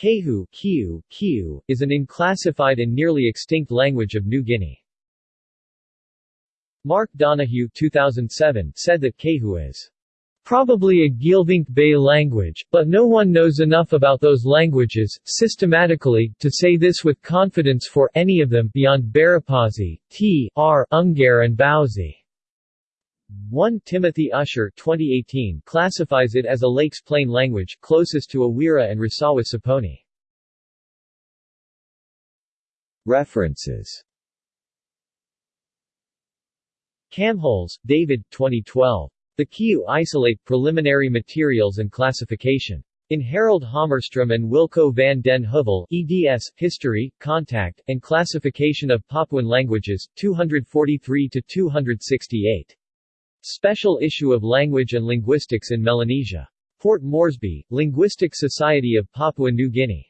Kehu Kiu, Kiu, is an unclassified and nearly extinct language of New Guinea. Mark Donohue 2007 said that Kehu is probably a Geelvink Bay language, but no one knows enough about those languages, systematically, to say this with confidence for any of them beyond Barapasi, T, R, Ungar and Bauzi. 1 Timothy Usher 2018 classifies it as a Lakes Plain language, closest to Awera and Rasawa Saponi. References Kamholz, David 2012. The Kiu Isolate Preliminary Materials and Classification. In Harald Hammarström and Wilco van den Heuvel, eds. History, Contact, and Classification of Papuan Languages, 243-268. Special issue of Language and Linguistics in Melanesia. Port Moresby, Linguistic Society of Papua New Guinea.